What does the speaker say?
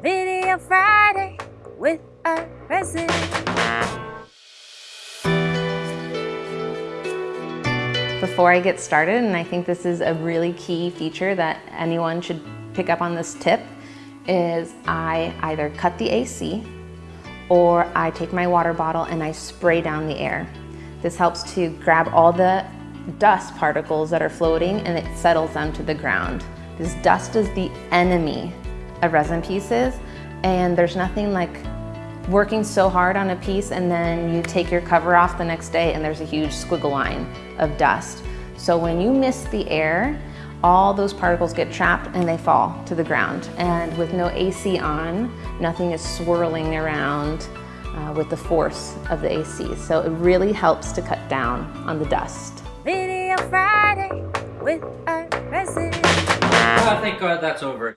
Video Friday with a resident. Before I get started, and I think this is a really key feature that anyone should pick up on this tip, is I either cut the AC or I take my water bottle and I spray down the air. This helps to grab all the dust particles that are floating and it settles them to the ground. This dust is the enemy of resin pieces and there's nothing like working so hard on a piece and then you take your cover off the next day and there's a huge squiggle line of dust. So when you miss the air, all those particles get trapped and they fall to the ground. And with no AC on, nothing is swirling around uh, with the force of the AC. So it really helps to cut down on the dust. Video Friday with a resident. Oh, thank God that's over.